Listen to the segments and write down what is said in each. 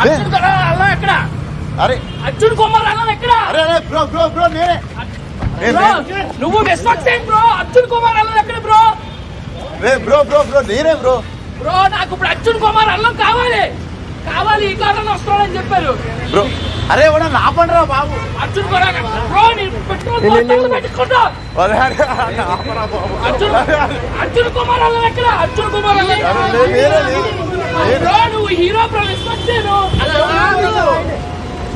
అర్జున్ కదా అల్లం ఎక్కడ అరే అర్జున్ కుమార్ అల్లం ఎక్కడ అరే అరే బ్రో బ్రో బ్రో నేనే ఏ, బ్రో నే- నువ్వు విశ్వక్సేన్ బ్రో అర్జున్ కుమార్ అల్లం ఎక్కడ బ్రో ఏ, బ్రో బ్రో బ్రో నేనే బ్రో బ్రో నాకు ఇప్పుడు అర్జున్ కుమార్ అల్లం కావాలి కావాలి ఈ కారణం వస్తాడని చెప్పారు బ్రో అరే ఎవడన్నా ఆపండిరా బాబు అర్జున్ కూడా బ్రో నేను పెట్రోల్ పెట్టుకుంటా అరే అరే అర్జున్ అర్జున్ కుమార్ అల్లం ఎక్కడ అర్జున్ కుమార్ అల్లం బ్రో నువ్వు hero bro Vishwaksen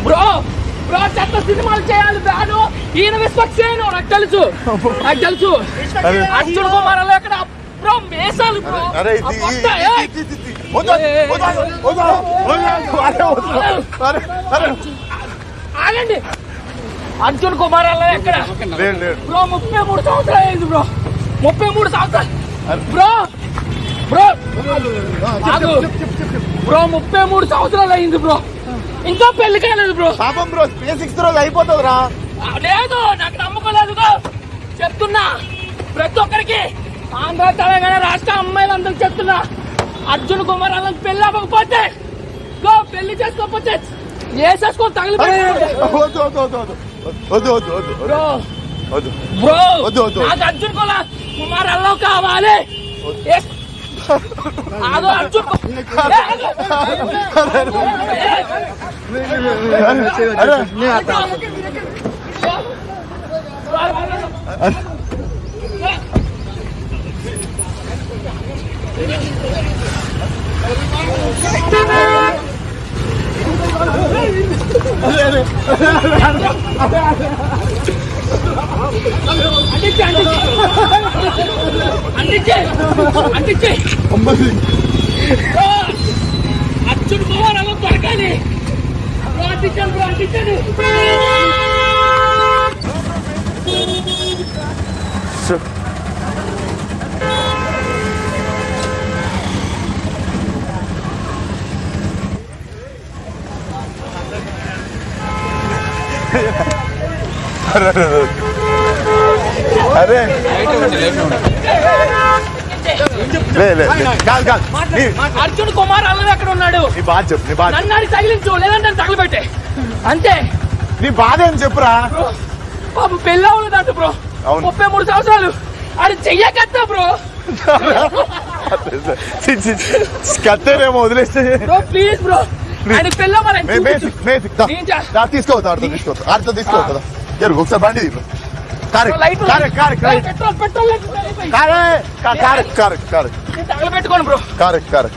bro bro చెత్త సినిమాలు చేయాలి బ్యాను ఈయన విశ్వక్సేను నాకు తెలుసు. నాకు తెలుసు. అరే. అర్జున్ కుమార్ ఎక్కడ? బ్రో మేసాలు బ్రో. ఆగండి. అర్జున్ కుమార్ ఎక్కడ? బ్రో ముప్పై మూడు సంవత్సరాలు అయింది బ్రో. ముప్పై మూడు సంవత్సరాలు. Bro bro. బ్రో ముప్పై మూడు సంవత్సరాలు అయింది బ్రో ఇంకా పెళ్ళి కాలేదు బ్రో పాపం బ్రో సిక్స్త్ రోజు అయిపోతుంది రా లేదు నాకు నమ్మకం లేదు గో. చెప్తున్నా ప్రతి ఒక్కరికి ఆంధ్ర తెలంగాణ రాష్ట్ర అమ్మాయిలందరికి చెప్తున్నా అర్జున్ కుమార్ అల్లం పెళ్ళి అవ్వకపోతే గో పెళ్ళి చేసుకోకపోతే వేసేసుకొని తగిలి బ్రో. నాకు అర్జున్ కుమార్ కుమార్ అల్లం కావాలి 아너안 줘. 안됐지 안됐지 అంటించే. అమ్మది బ్రో, అర్జున్ కుమార్ అల్లం దొరకాలి బ్రో, అంటించాను బ్రో అంటించాను అరే. కాదు కాదు అర్జున్ కుమార్ అల్లం ఎక్కడ ఉన్నాడు. నీ బాధ చెప్పు నీ బాధ. నన్ను తగిలించు లేదంటే తగలబెట్టే. అంతే. నీ బాధ ఏం చెప్పురా? పాపం పెళ్ళి అవ్వలేదంట బ్రో. అవును. ముప్పై మూడు సంవత్సరాలు. అది చెయ్యకత్తా బ్రో. కత్తేనేమో వదిలేస్తే. Please bro. తీసుకోవద్దు ఆడితో తీసుకోవద్దు ఆడితో తీసుకోవద్దు జరుగు ఒకసారి బండి తగలబెట్టుకోను bro. Car car.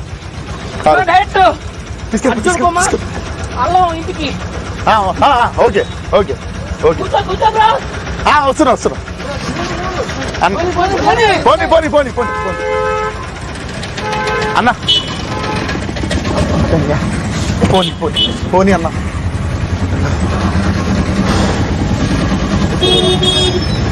Bro car direct. Allam ఇంటికి. Okay okay okay. వస్తున్నా వస్తున్నా. పోనీ పోనీ పోనీ. పోనీ పోనీ అన్న. పోనీ పోనీ పోనీ అన్న. baby